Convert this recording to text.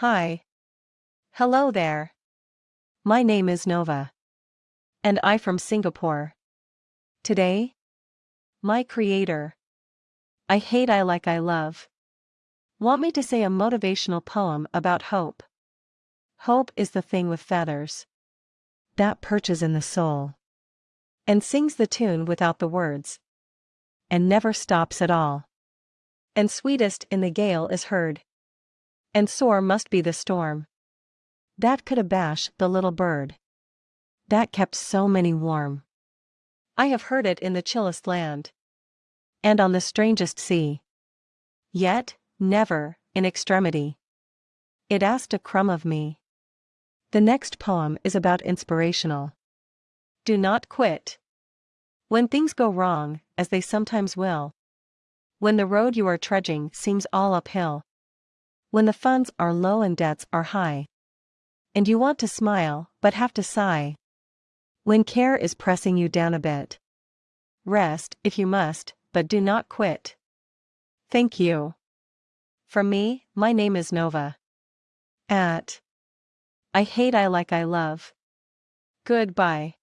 Hi. Hello there. My name is Nova. And I from Singapore. Today? My creator. I hate I like I love. Want me to say a motivational poem about hope? Hope is the thing with feathers. That perches in the soul. And sings the tune without the words. And never stops at all. And sweetest in the gale is heard. And sore must be the storm. That could abash the little bird. That kept so many warm. I have heard it in the chillest land. And on the strangest sea. Yet, never, in extremity. It asked a crumb of me. The next poem is about inspirational. Do not quit. When things go wrong, as they sometimes will. When the road you are trudging seems all uphill. When the funds are low and debts are high. And you want to smile, but have to sigh. When care is pressing you down a bit. Rest, if you must, but do not quit. Thank you. From me, my name is Nova. At. I hate I like I love. Goodbye.